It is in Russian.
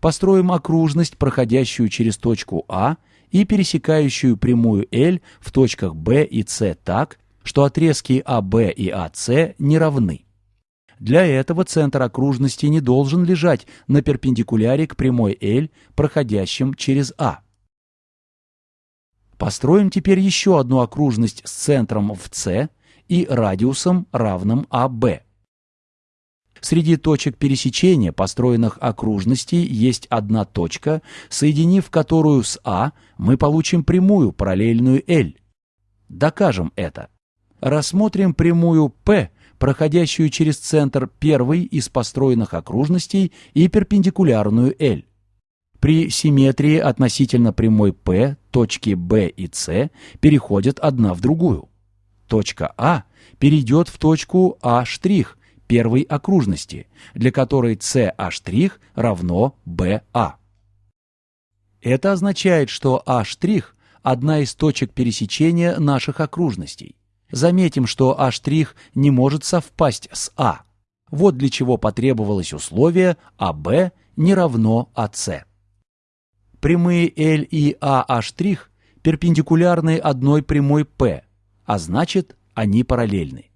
Построим окружность, проходящую через точку А и пересекающую прямую L в точках B и C так, что отрезки АБ и АС не равны. Для этого центр окружности не должен лежать на перпендикуляре к прямой L, проходящим через А. Построим теперь еще одну окружность с центром в С и радиусом, равным АБ. Среди точек пересечения построенных окружностей есть одна точка, соединив которую с А, мы получим прямую, параллельную L. Докажем это. Рассмотрим прямую P, проходящую через центр первой из построенных окружностей и перпендикулярную L. При симметрии относительно прямой P точки B и C переходят одна в другую. Точка А перейдет в точку А' первой окружности, для которой CA' равно BA. Это означает, что А' – одна из точек пересечения наших окружностей. Заметим, что А' не может совпасть с А. Вот для чего потребовалось условие АБ не равно АС. Прямые L и AH' перпендикулярны одной прямой P, а значит, они параллельны.